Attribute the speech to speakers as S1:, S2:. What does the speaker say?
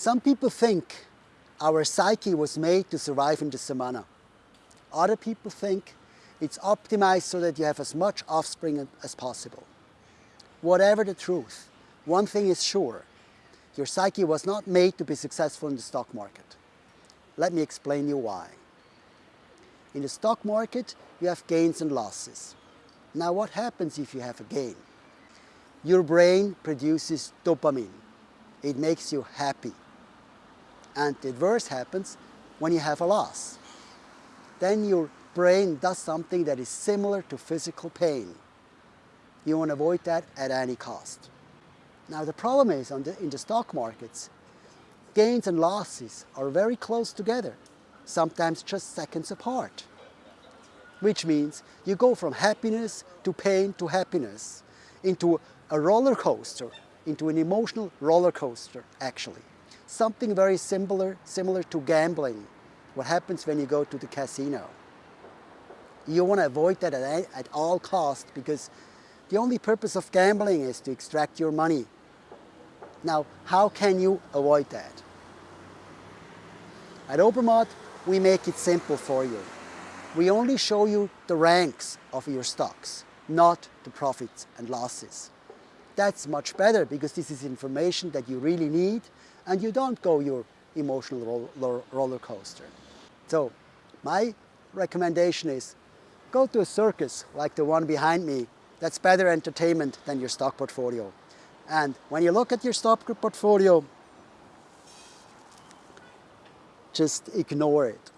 S1: Some people think our psyche was made to survive in the savanna. Other people think it's optimized so that you have as much offspring as possible. Whatever the truth, one thing is sure, your psyche was not made to be successful in the stock market. Let me explain you why. In the stock market, you have gains and losses. Now what happens if you have a gain? Your brain produces dopamine. It makes you happy. And the adverse happens when you have a loss. Then your brain does something that is similar to physical pain. You want to avoid that at any cost. Now the problem is the, in the stock markets, gains and losses are very close together, sometimes just seconds apart. Which means you go from happiness to pain to happiness, into a roller coaster, into an emotional roller coaster actually. Something very similar, similar to gambling, what happens when you go to the casino. You want to avoid that at, at all costs because the only purpose of gambling is to extract your money. Now, how can you avoid that? At Obermatt, we make it simple for you. We only show you the ranks of your stocks, not the profits and losses. That's much better because this is information that you really need and you don't go your emotional roller coaster. So my recommendation is go to a circus like the one behind me. That's better entertainment than your stock portfolio. And when you look at your stock portfolio, just ignore it.